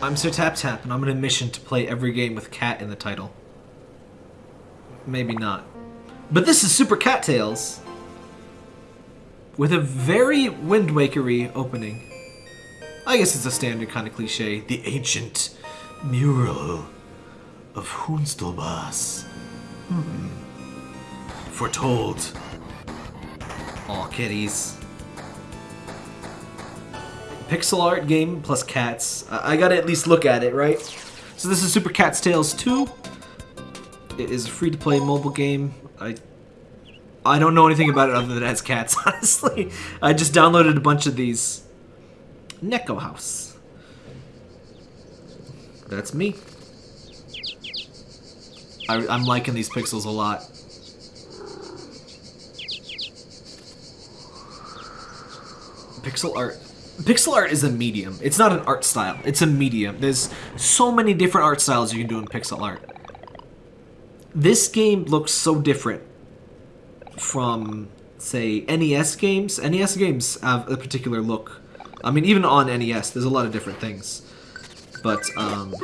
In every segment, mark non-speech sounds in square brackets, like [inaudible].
I'm Sir Tap Tap, and I'm on a mission to play every game with cat in the title. Maybe not. But this is Super Cat Tales! With a very Wind Wakery opening. I guess it's a standard kind of cliche. The ancient mural of Hoonstelbas. Hmm. Foretold. Aw, kitties. Pixel art game plus cats. I, I gotta at least look at it, right? So this is Super Cat's Tales 2. It is a free-to-play mobile game. I I don't know anything about it other than it has cats, [laughs] honestly. I just downloaded a bunch of these. Neko House. That's me. I, I'm liking these pixels a lot. Pixel art. Pixel art is a medium. It's not an art style. It's a medium. There's so many different art styles you can do in pixel art. This game looks so different from, say, NES games. NES games have a particular look. I mean, even on NES, there's a lot of different things. But, um...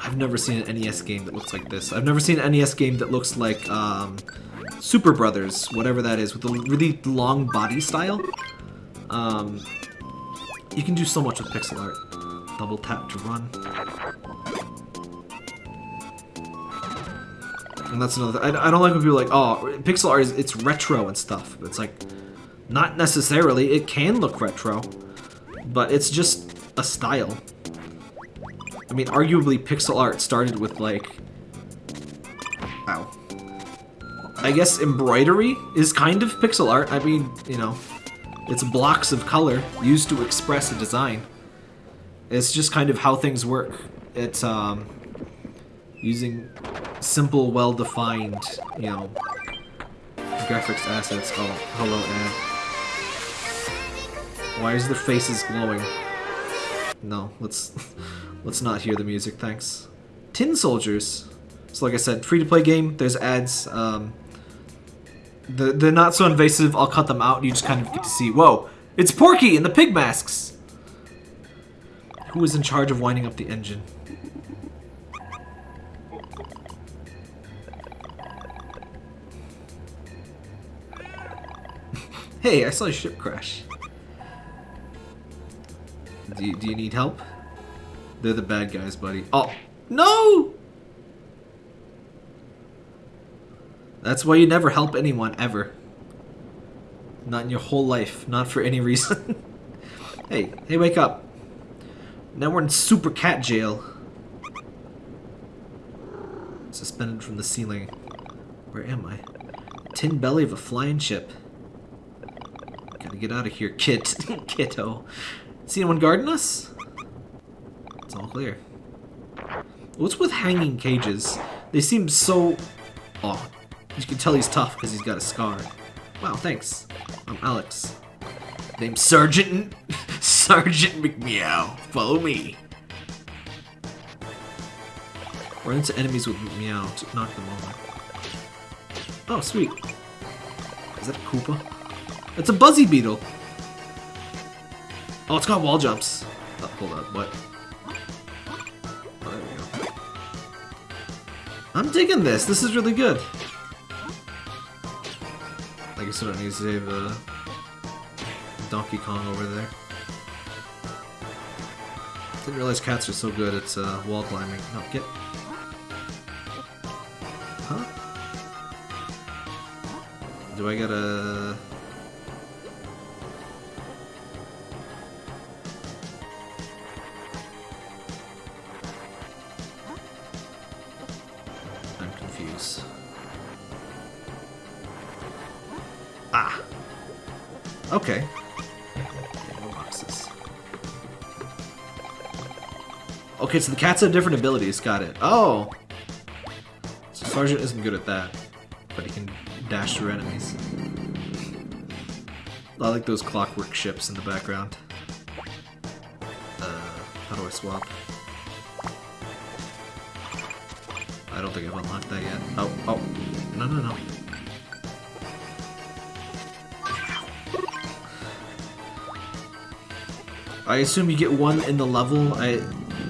I've never seen an NES game that looks like this. I've never seen an NES game that looks like, um... Super Brothers, whatever that is, with a really long body style. Um, you can do so much with pixel art. Double tap to run. And that's another. I, I don't like when people like, oh, pixel art is it's retro and stuff. It's like, not necessarily. It can look retro, but it's just a style. I mean, arguably, pixel art started with like, I guess embroidery is kind of pixel art. I mean, you know, it's blocks of color used to express a design. It's just kind of how things work. It's um, using simple, well-defined, you know, graphics assets. Oh, hello, Ed. Why is their faces glowing? No, let's [laughs] let's not hear the music, thanks. Tin Soldiers. So like I said, free-to-play game. There's ads. Um, the, they're not so invasive, I'll cut them out, you just kind of get to see, whoa, it's Porky and the pig masks! Who is in charge of winding up the engine? [laughs] hey, I saw a ship crash. Do you, do you need help? They're the bad guys, buddy. Oh, no! That's why you never help anyone, ever. Not in your whole life. Not for any reason. [laughs] hey, hey, wake up. Now we're in Super Cat Jail. Suspended from the ceiling. Where am I? Tin belly of a flying ship. Gotta get out of here, kit. [laughs] Kiddo. See anyone guarding us? It's all clear. What's with hanging cages? They seem so... Oh, you can tell he's tough because he's got a scar. Wow, thanks. I'm Alex. Name Sergeant... [laughs] Sergeant McMeow. Follow me. Run into enemies with Meow to knock them over. Oh, sweet. Is that a Koopa? It's a Buzzy Beetle. Oh, it's got wall jumps. Oh, hold on, what? Oh, there we go. I'm digging this. This is really good. Guess I don't need to save uh, Donkey Kong over there. Didn't realize cats are so good at uh, wall climbing. No, get... Huh? Do I gotta... Okay. Okay, so the cats have different abilities. Got it. Oh! So Sergeant isn't good at that. But he can dash through enemies. I like those clockwork ships in the background. Uh, how do I swap? I don't think I've unlocked that yet. Oh, oh. No, no, no. I assume you get one in the level. I,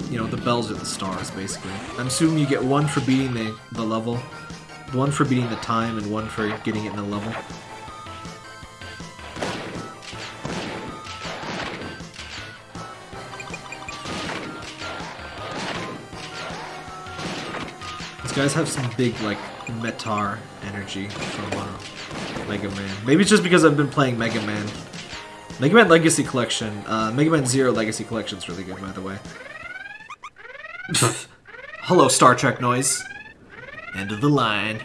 you know, the bells are the stars, basically. I'm assuming you get one for beating the, the level, one for beating the time, and one for getting it in the level. These guys have some big, like, Mettaur energy from uh, Mega Man. Maybe it's just because I've been playing Mega Man. Mega Man Legacy Collection. Uh, Mega Man Zero Legacy Collection is really good, by the way. [laughs] Hello, Star Trek noise. End of the line.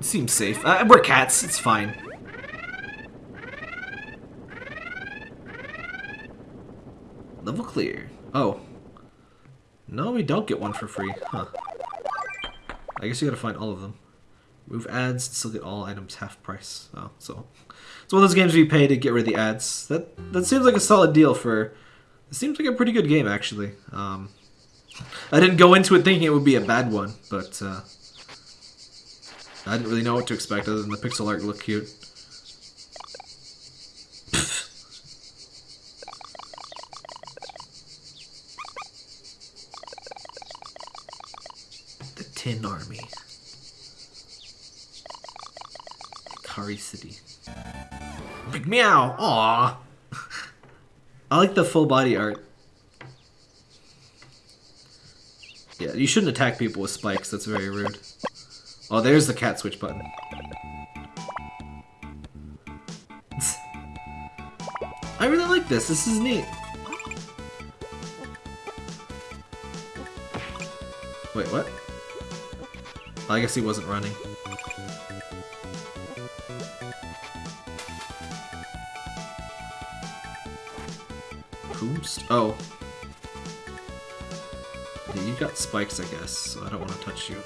Seems safe. Uh, we're cats. It's fine. Level clear. Oh. No, we don't get one for free. Huh. I guess you gotta find all of them. Remove ads, still get all items half price. Oh, so it's one of those games where you pay to get rid of the ads. That that seems like a solid deal for. It seems like a pretty good game actually. Um, I didn't go into it thinking it would be a bad one, but uh, I didn't really know what to expect other than the pixel art look cute. the Tin Army. Kari City. Big meow! Aww! [laughs] I like the full body art. Yeah, you shouldn't attack people with spikes, that's very rude. Oh, there's the cat switch button. [laughs] I really like this, this is neat. Wait, what? I guess he wasn't running. Oh. Yeah, you got spikes, I guess, so I don't want to touch you.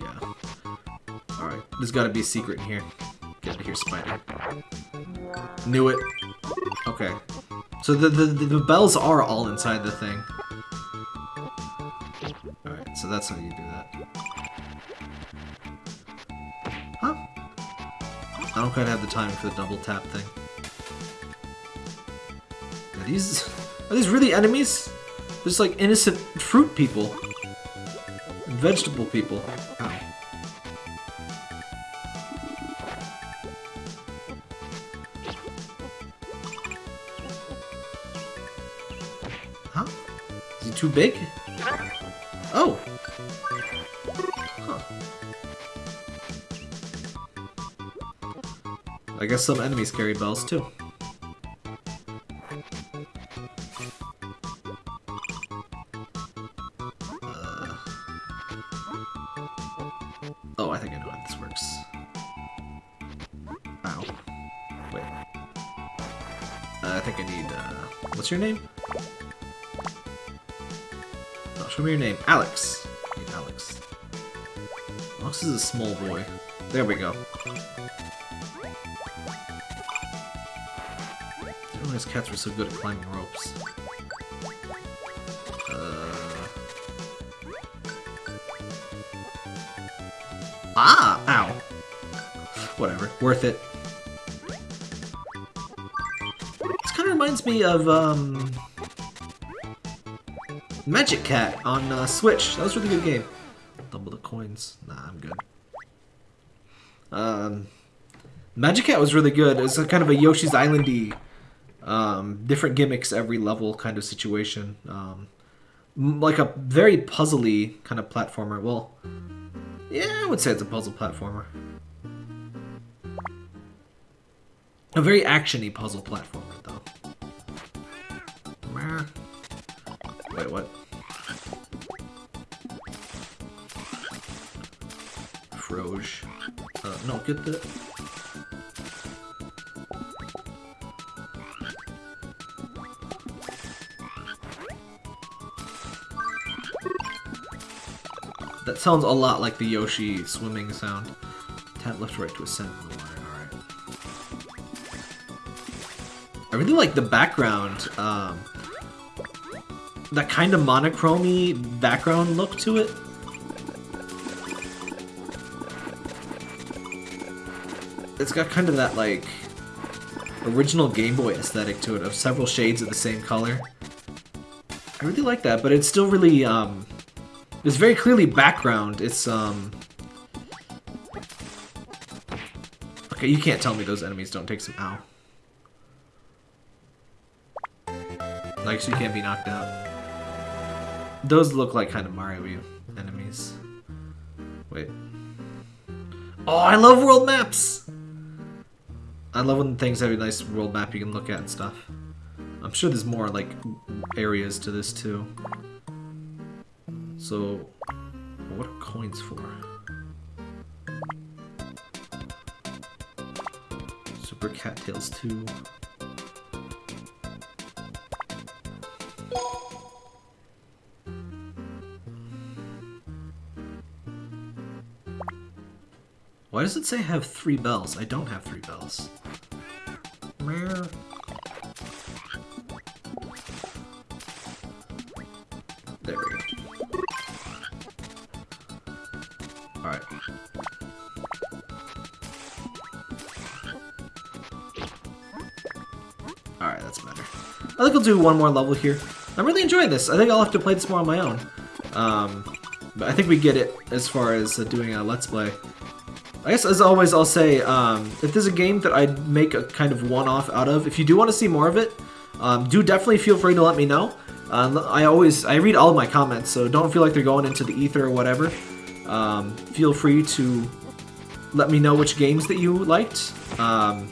Yeah. Alright, there's gotta be a secret in here. Get out of here, spider. Knew it. Okay. So the, the, the bells are all inside the thing. Alright, so that's how you do that. I don't quite have the time for the double tap thing. Are these... [laughs] Are these really enemies? There's like innocent fruit people. Vegetable people. Huh? Is he too big? Oh! Huh. I guess some enemies carry bells too. Uh. Oh, I think I know how this works. Ow. Wait. Uh, I think I need, uh, what's your name? Oh, show me your name. Alex. Alex. Alex is a small boy. There we go. Realize cats were so good at climbing ropes. Uh... Ah! Ow! Whatever. Worth it. This kind of reminds me of, um... Magic Cat on uh, Switch. That was a really good game. Double the coins. Nah, I'm good. Um... Magic Cat was really good. It was a kind of a Yoshi's Islandy um, different gimmicks every level kind of situation. Um, like a very puzzly kind of platformer. Well, yeah, I would say it's a puzzle platformer. A very actiony puzzle platformer, though. Wait, what? Froge. Uh, no, get the... That sounds a lot like the Yoshi swimming sound. Left right to ascend in the water. Alright. I really like the background. Um, that kind of monochromy background look to it. It's got kind of that, like, original Game Boy aesthetic to it of several shades of the same color. I really like that, but it's still really, um, it's very clearly background. It's um Okay, you can't tell me those enemies don't take some ow. Like, so you can't be knocked out. Those look like kind of Mario enemies. Wait. Oh, I love world maps! I love when things have a nice world map you can look at and stuff. I'm sure there's more, like, areas to this, too. So, what are coins for? Super Cat Tales 2. Why does it say I have three bells? I don't have three bells. I'll do one more level here. I'm really enjoying this. I think I'll have to play this more on my own. Um, but I think we get it as far as uh, doing a Let's Play. I guess as always I'll say, um, if there's a game that I'd make a kind of one-off out of, if you do want to see more of it, um, do definitely feel free to let me know. Uh, I always, I read all of my comments, so don't feel like they're going into the ether or whatever. Um, feel free to let me know which games that you liked. Um,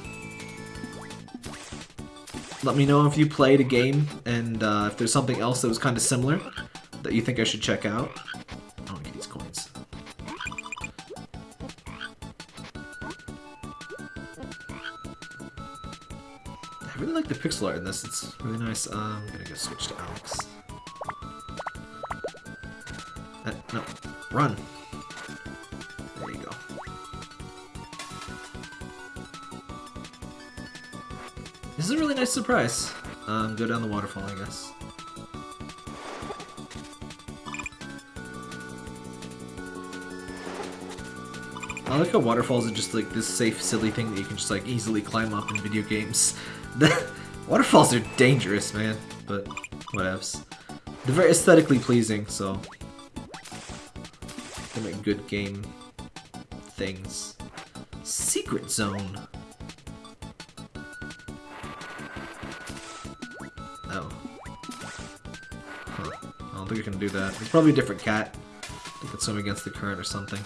let me know if you played a game and uh, if there's something else that was kind of similar that you think I should check out. Oh, get these coins. I really like the pixel art in this. It's really nice. Uh, I'm gonna go switch to Alex. Uh, no, run. This is a really nice surprise. Um, go down the waterfall, I guess. I like how waterfalls are just like this safe, silly thing that you can just like easily climb up in video games. [laughs] Waterfalls are dangerous, man, but whatevs. They're very aesthetically pleasing, so they make good game things. Secret zone. Can do that. It's probably a different cat. They could swim against the current or something.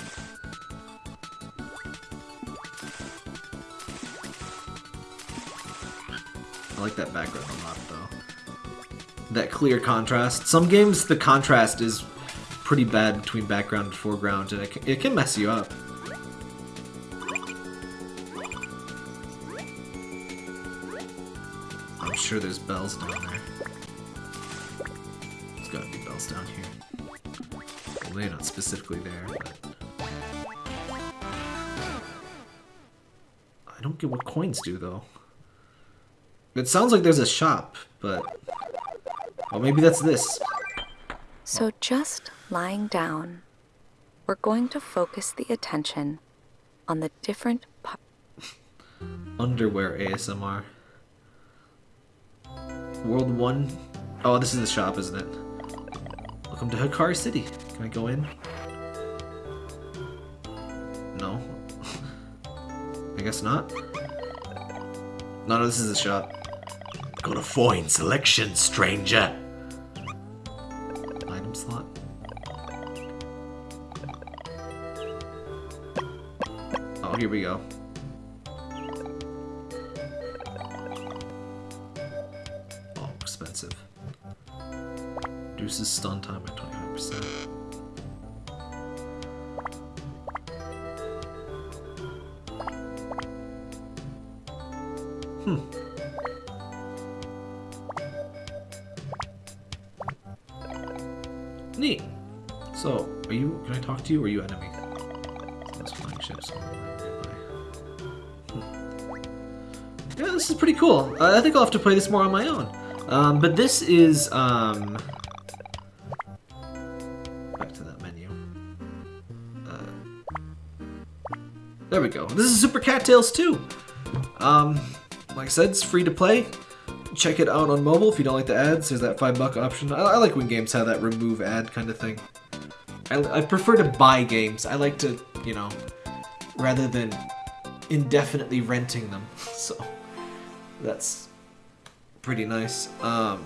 I like that background a lot, though. That clear contrast. Some games, the contrast is pretty bad between background and foreground, and it can, it can mess you up. I'm sure there's bells down there. Down here. Well, they're not specifically there, but... I don't get what coins do, though. It sounds like there's a shop, but... Oh, maybe that's this. So just lying down, we're going to focus the attention on the different. Underwear ASMR. World 1. Oh, this is the shop, isn't it? Welcome to Hikari City. Can I go in? No. [laughs] I guess not. No, no, this is a shop. Got a fine selection, stranger. Item slot. Oh, here we go. Stun time by 25%. Hmm. Neat. So, are you? Can I talk to you? or Are you enemy? That's flying ships. Hmm. Yeah, this is pretty cool. I think I'll have to play this more on my own. Um, but this is um. There we go. This is Super Cat Tales 2. Um, like I said, it's free to play. Check it out on mobile if you don't like the ads. There's that five buck option. I, I like when games have that remove ad kind of thing. I, I prefer to buy games. I like to, you know, rather than indefinitely renting them. [laughs] So that's pretty nice. Um,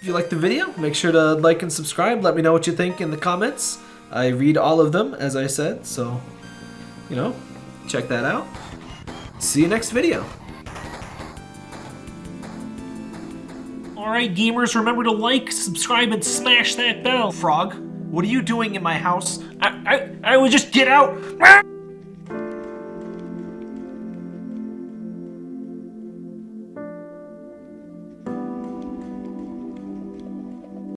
if you like the video, make sure to like and subscribe. Let me know what you think in the comments. I read all of them, as I said, so, you know, check that out. See you next video. Alright, gamers, remember to like, subscribe, and smash that bell. Frog, what are you doing in my house? I, I, I would just get out.